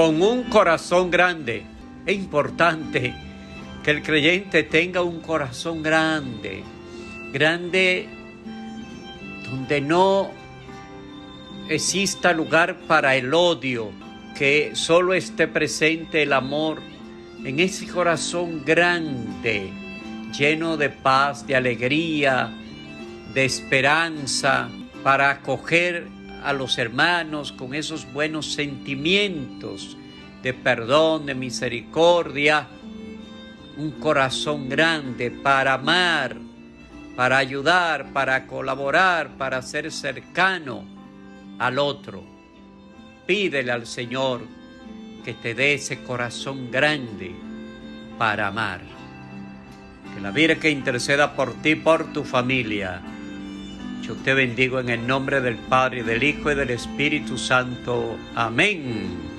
con un corazón grande. Es importante que el creyente tenga un corazón grande, grande donde no exista lugar para el odio, que solo esté presente el amor en ese corazón grande, lleno de paz, de alegría, de esperanza, para acoger a los hermanos con esos buenos sentimientos de perdón, de misericordia, un corazón grande para amar, para ayudar, para colaborar, para ser cercano al otro. Pídele al Señor que te dé ese corazón grande para amar. Que la Virgen interceda por ti, por tu familia. Yo te bendigo en el nombre del Padre, del Hijo y del Espíritu Santo. Amén.